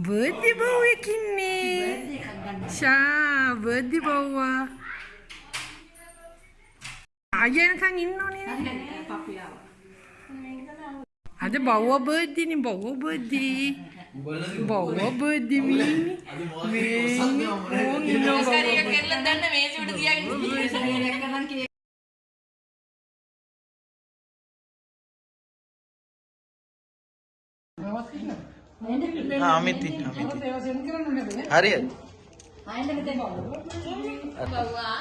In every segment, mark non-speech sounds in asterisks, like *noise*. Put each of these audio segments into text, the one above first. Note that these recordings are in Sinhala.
බර්ධි බව් එකින්නේ ශා බර්ධි බව්වා ආයනකං ඉන්න ඕනේ අද බව්ව බර්ධිනි බව්ව බර්ධී බව්ව බර්ධි මීනි මේ ඕන් ඉන්න හරිය කරලා දන්න මේසෙ උඩ තියාගෙන අමිත් ඉන්න අමිත් හරියට බව්වා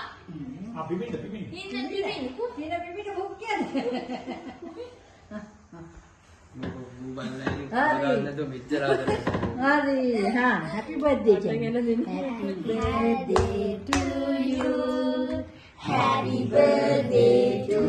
ඉන්න පිපින් හරි හා happy birthday happy birthday to you happy birthday to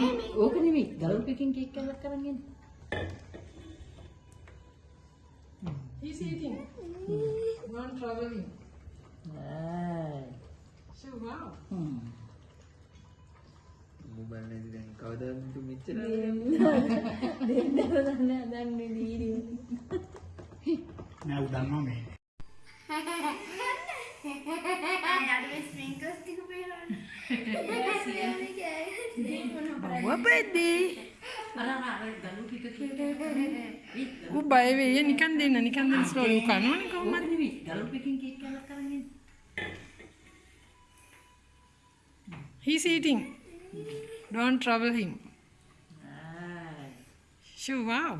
ඕක නෙමෙයි. දරු පිකින් කේක් එකක් කරන් එන්න. He's eating. Not traveling. ආයි So wow. හ්ම්. මොබයිල් නැති දැන් කවදාද මෙච්චර නෑ. උ දන්නවා මේ. ආය අඩුවේ ස්ප්‍රින්කල්ස් ටික පේනවනේ. අපි ගෑවේ. බව්ව බර්ධී අර අර දන්නු කික කික ඌ බය වෙයි නිකන් දෙන්න නිකන් දෙන්න ස්ලෝලි ඌ කනවනේ ඕක කොහොමද නෙමෙයි දරු පිකින් කේක් එකක් කරන් එන්න He's eating. Don't trouble him. ආයි Sure, wow.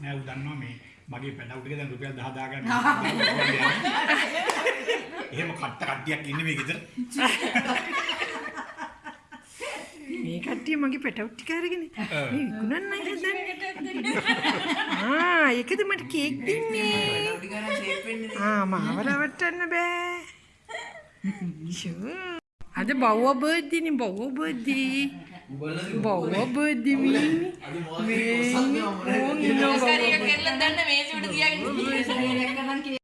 නෑ උ දන්නවා මේ මගේ පැටවු ටික දැන් රුපියල් 10 දාගන්න *laughs* එහෙම කට්ට කට්ටියක් ඉන්නේ මේ ගෙදර මේ කට්ටිය මගේ පැටව් ටික අරගෙන *laughs* මේ විකුණන්නයි හදන්නේ. ආ ඒකද මට කේක් දෙන්නේ. *laughs* ආ මාව රවට්ටන්න බෑ. Sure. අද බව්ව බර්ත්ඩේනේ බව්ව බර්ත්ඩේ. බව්ව බර්ත්ඩේ මීනි. මේ ඕන් ඉන්න බව්ව හරිය කරලා